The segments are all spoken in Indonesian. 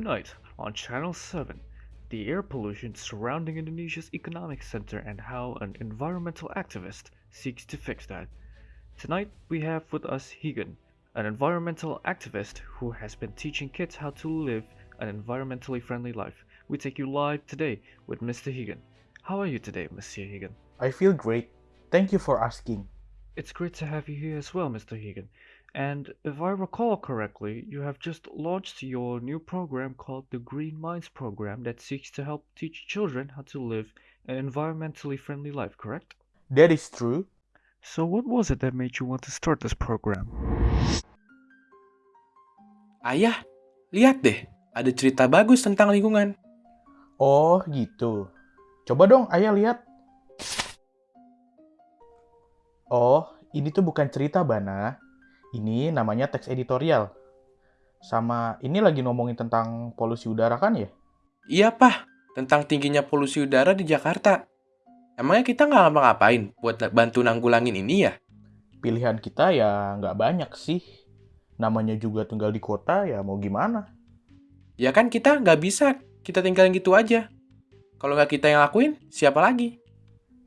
Tonight on Channel 7, the air pollution surrounding Indonesia's economic center and how an environmental activist seeks to fix that. Tonight we have with us Higan, an environmental activist who has been teaching kids how to live an environmentally friendly life. We take you live today with Mr. Higan. How are you today, Mr. Higan? I feel great. Thank you for asking. It's great to have you here as well, Mr. Higan. And if I recall correctly, you have just launched your new program called the Green Minds Program that seeks to help teach children how to live an environmentally friendly life, correct? That is true. So, what was it that made you want to start this program? Ayah, lihat deh, ada cerita bagus tentang lingkungan. Oh, gitu. Coba dong, ayah lihat. Oh, ini tuh bukan cerita, Bana. Ini namanya teks editorial. Sama ini lagi ngomongin tentang polusi udara kan ya? Iya, Pah, tentang tingginya polusi udara di Jakarta. Emangnya kita nggak ngapa-ngapain buat bantu nanggulangin ini ya? Pilihan kita ya nggak banyak sih. Namanya juga tinggal di kota, ya mau gimana? Ya kan kita nggak bisa, kita tinggalin gitu aja. Kalau nggak kita yang lakuin, siapa lagi?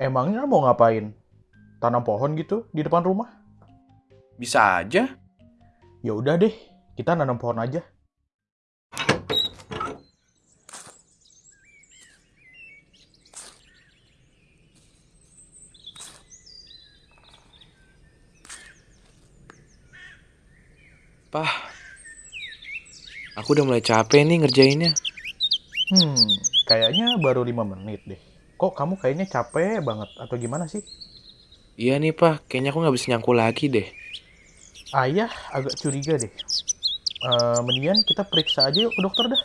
Emangnya mau ngapain? Tanam pohon gitu di depan rumah? Bisa aja. Ya udah deh, kita nanam pohon aja. Pah, aku udah mulai capek nih ngerjainnya. Hmm, kayaknya baru lima menit deh. Kok kamu kayaknya capek banget atau gimana sih? Iya nih, Pah, kayaknya aku nggak bisa nyangkul lagi deh. Ayah agak curiga deh. Eh, mendingan kita periksa aja yuk ke dokter dah.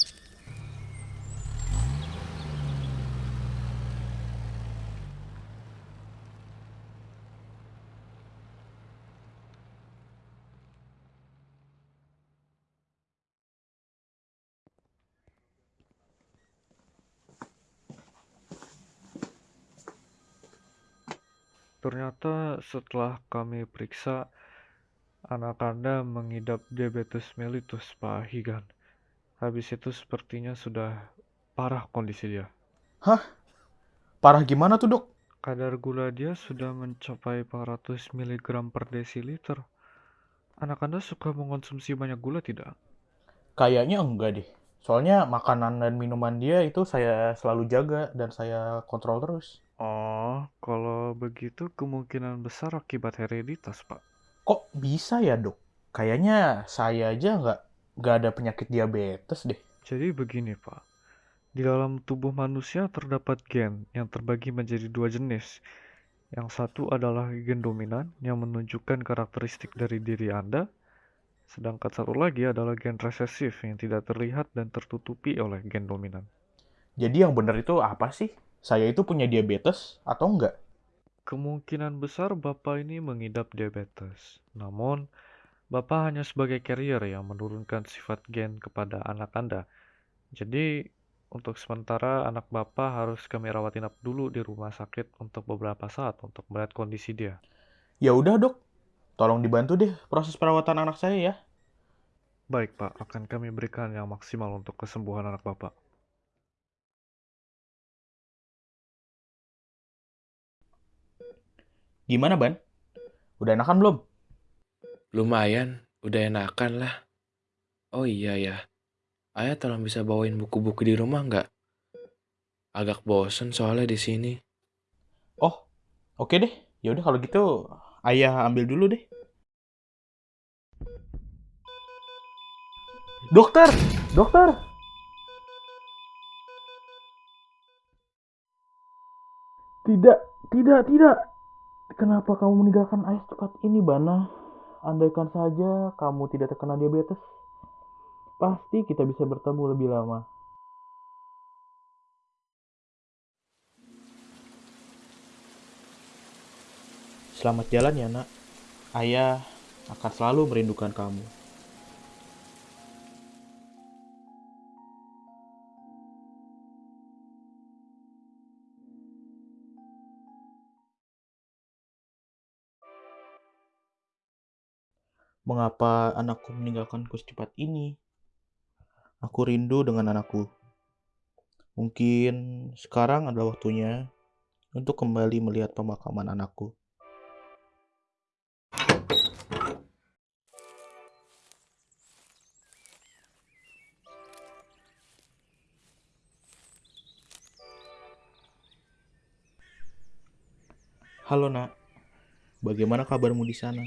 Ternyata setelah kami periksa, anak Anda mengidap diabetes mellitus, Pak Higan. Habis itu sepertinya sudah parah kondisi dia. Parah gimana tuh dok? Kadar gula dia sudah mencapai 400 mg per desiliter. Anak Anda suka mengonsumsi banyak gula tidak? Kayaknya enggak deh. Soalnya makanan dan minuman dia itu saya selalu jaga dan saya kontrol terus. Oh, kalau begitu kemungkinan besar akibat hereditas, Pak. Bisa ya dok? Kayaknya saya aja nggak nggak ada penyakit diabetes deh. Jadi begini, Pak. Di dalam tubuh manusia terdapat gen yang terbagi menjadi dua jenis. Yang satu adalah gen dominan yang menunjukkan karakteristik dari diri Anda, sedangkan satu lagi adalah gen resesif yang tidak terlihat dan tertutupi oleh gen dominan. Jadi yang benar itu apa sih? Saya itu punya diabetes atau enggak? Kemungkinan besar Bapak ini mengidap diabetes. Namun, Bapak hanya sebagai carrier yang menurunkan sifat gen kepada anak Anda. Jadi, untuk sementara anak Bapak harus kami rawat inap dulu di rumah sakit untuk beberapa saat untuk melihat kondisi dia. Ya udah dok, tolong dibantu deh proses perawatan anak saya ya. Baik, Pak, akan kami berikan yang maksimal untuk kesembuhan anak Bapak. Gimana ban? Udah enakan belum? Lumayan, udah enakan lah. Oh iya ya, ayah tolong bisa bawain buku-buku di rumah nggak? Agak bosen soalnya di sini. Oh, oke deh. Ya udah kalau gitu ayah ambil dulu deh. Dokter, dokter. Tidak, tidak, tidak. Kenapa kamu meninggalkan ayah cepat ini, Bana? Andaikan saja kamu tidak terkena diabetes, pasti kita bisa bertemu lebih lama. Selamat jalan ya, nak. Ayah akan selalu merindukan kamu. Mengapa anakku meninggalkanku secepat ini? Aku rindu dengan anakku. Mungkin sekarang adalah waktunya untuk kembali melihat pemakaman anakku. Halo nak, bagaimana kabarmu di sana?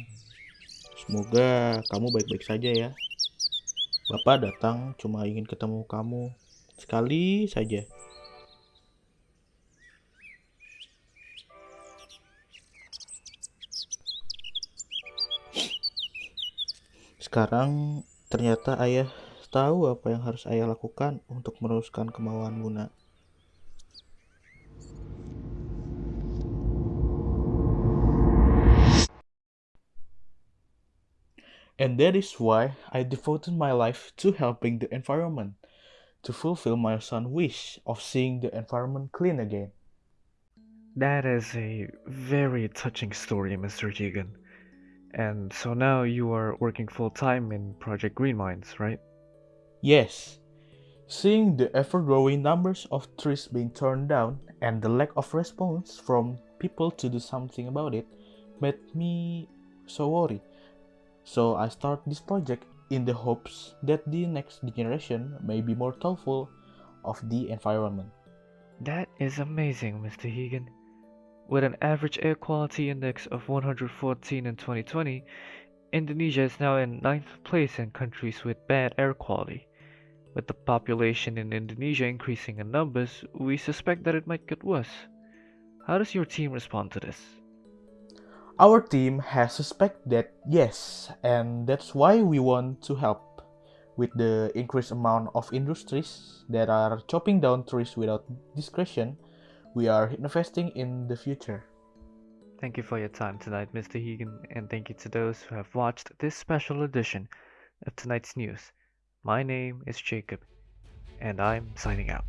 Semoga kamu baik-baik saja ya. Bapak datang cuma ingin ketemu kamu sekali saja. Sekarang ternyata ayah tahu apa yang harus ayah lakukan untuk meneruskan kemauanmu nak. And that is why I devoted my life to helping the environment, to fulfill my son's wish of seeing the environment clean again. That is a very touching story, Mr. Keegan. And so now you are working full time in Project Green Minds, right? Yes, seeing the ever growing numbers of trees being torn down and the lack of response from people to do something about it made me so worried. So I start this project in the hopes that the next generation may be more thoughtful of the environment. That is amazing, Mr. Hegan. With an average air quality index of 114 in 2020, Indonesia is now in ninth place in countries with bad air quality. With the population in Indonesia increasing in numbers, we suspect that it might get worse. How does your team respond to this? Our team has suspect that yes, and that's why we want to help with the increased amount of industries that are chopping down trees without discretion. We are investing in the future. Thank you for your time tonight, Mr. Hegan, and thank you to those who have watched this special edition of tonight's news. My name is Jacob, and I'm signing out.